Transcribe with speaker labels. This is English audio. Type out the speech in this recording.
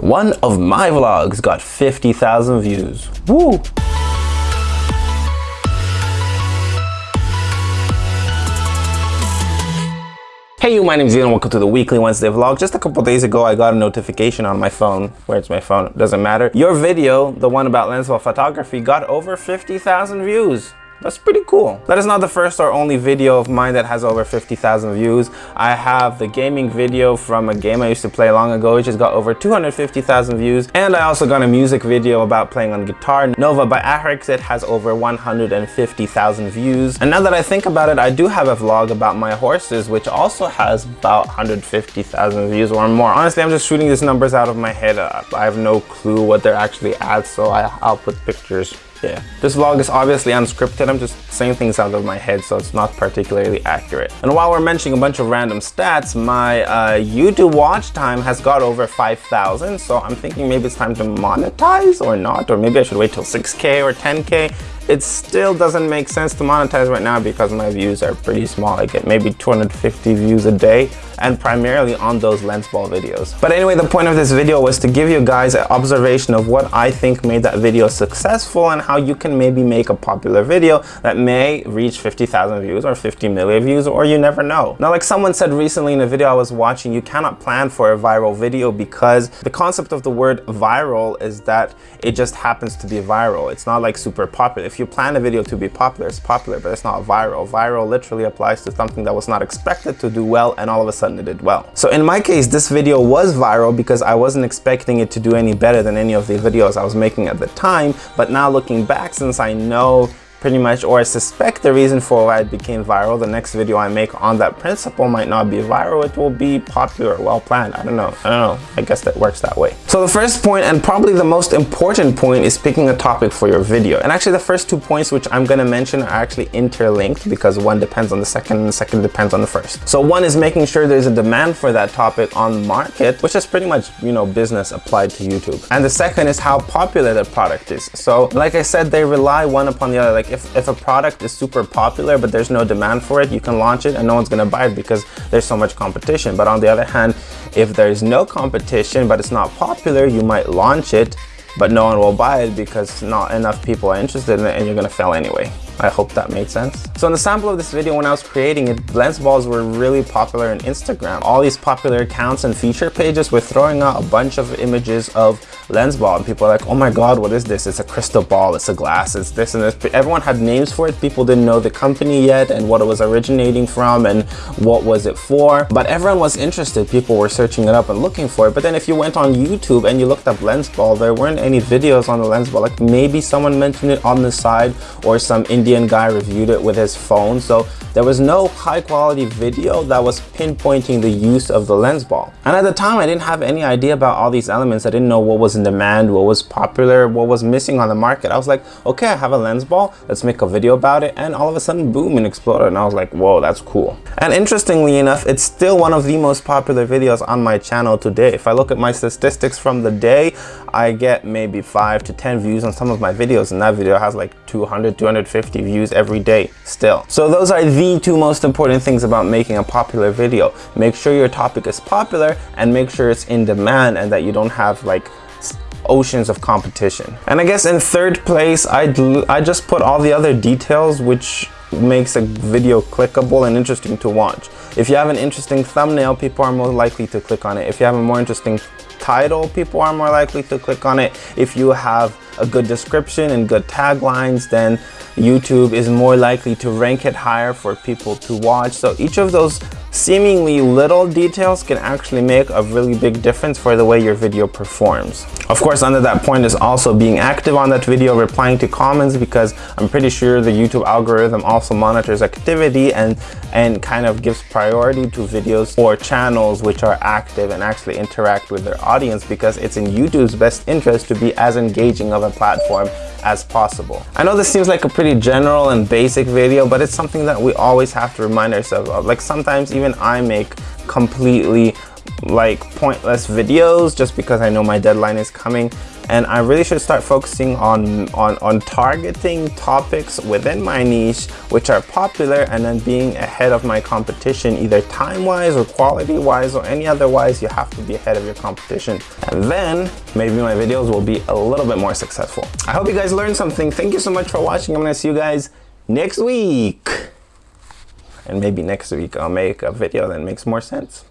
Speaker 1: One of my vlogs got 50,000 views. Woo! Hey you, my name is Ian and welcome to the weekly Wednesday vlog. Just a couple days ago, I got a notification on my phone. Where's my phone? Doesn't matter. Your video, the one about Lensball photography, got over 50,000 views. That's pretty cool. That is not the first or only video of mine that has over 50,000 views. I have the gaming video from a game I used to play long ago, which has got over 250,000 views. And I also got a music video about playing on guitar. Nova by Ahrix, it has over 150,000 views. And now that I think about it, I do have a vlog about my horses, which also has about 150,000 views or more. Honestly, I'm just shooting these numbers out of my head. I have no clue what they're actually at, so I, I'll put pictures yeah. This vlog is obviously unscripted. I'm just saying things out of my head, so it's not particularly accurate. And while we're mentioning a bunch of random stats, my uh, YouTube watch time has got over 5,000. So I'm thinking maybe it's time to monetize or not, or maybe I should wait till 6K or 10K it still doesn't make sense to monetize right now because my views are pretty small. I get maybe 250 views a day and primarily on those lens ball videos. But anyway, the point of this video was to give you guys an observation of what I think made that video successful and how you can maybe make a popular video that may reach 50,000 views or 50 million views or you never know. Now, like someone said recently in a video I was watching, you cannot plan for a viral video because the concept of the word viral is that it just happens to be viral. It's not like super popular if you plan a video to be popular, it's popular, but it's not viral. Viral literally applies to something that was not expected to do well and all of a sudden it did well. So in my case, this video was viral because I wasn't expecting it to do any better than any of the videos I was making at the time. But now looking back, since I know pretty much, or I suspect the reason for why it became viral. The next video I make on that principle might not be viral. It will be popular, well planned. I don't know. I don't know. I guess that works that way. So the first point and probably the most important point is picking a topic for your video. And actually the first two points which I'm to mention are actually interlinked because one depends on the second and the second depends on the first. So one is making sure there's a demand for that topic on market, which is pretty much, you know, business applied to YouTube. And the second is how popular the product is. So like I said, they rely one upon the other. Like if, if a product is super popular but there's no demand for it, you can launch it and no one's gonna buy it because there's so much competition. But on the other hand, if there's no competition but it's not popular, you might launch it but no one will buy it because not enough people are interested in it and you're gonna fail anyway. I hope that made sense. So in the sample of this video, when I was creating it, lens balls were really popular on Instagram. All these popular accounts and feature pages were throwing out a bunch of images of lens ball and people are like, oh my God, what is this? It's a crystal ball, it's a glass, it's this and this. Everyone had names for it. People didn't know the company yet and what it was originating from and what was it for. But everyone was interested. People were searching it up and looking for it. But then if you went on YouTube and you looked up lens ball, there weren't any videos on the lens ball. Like maybe someone mentioned it on the side or some Indian guy reviewed it with his phone. So there was no high quality video that was pinpointing the use of the lens ball. And at the time, I didn't have any idea about all these elements. I didn't know what was in demand, what was popular, what was missing on the market. I was like, okay, I have a lens ball. Let's make a video about it. And all of a sudden, boom, it exploded. And I was like, whoa, that's cool. And interestingly enough, it's still one of the most popular videos on my channel today. If I look at my statistics from the day, I get maybe five to 10 views on some of my videos. And that video has like 200, 250 views every day still. So those are the two most important things about making a popular video. Make sure your topic is popular and make sure it's in demand and that you don't have like oceans of competition. And I guess in third place, I, I just put all the other details which makes a video clickable and interesting to watch. If you have an interesting thumbnail, people are more likely to click on it. If you have a more interesting title, people are more likely to click on it. If you have a good description and good taglines, then YouTube is more likely to rank it higher for people to watch. So each of those seemingly little details can actually make a really big difference for the way your video performs. Of course, under that point is also being active on that video, replying to comments because I'm pretty sure the YouTube algorithm also monitors activity and, and kind of gives priority to videos or channels which are active and actually interact with their audience because it's in YouTube's best interest to be as engaging of a platform as possible. I know this seems like a pretty general and basic video, but it's something that we always have to remind ourselves of. Like sometimes even I make completely like pointless videos just because I know my deadline is coming and I really should start focusing on, on, on targeting topics within my niche which are popular and then being ahead of my competition either time-wise or quality-wise or any otherwise you have to be ahead of your competition and then maybe my videos will be a little bit more successful. I hope you guys learned something. Thank you so much for watching. I'm gonna see you guys next week and maybe next week I'll make a video that makes more sense.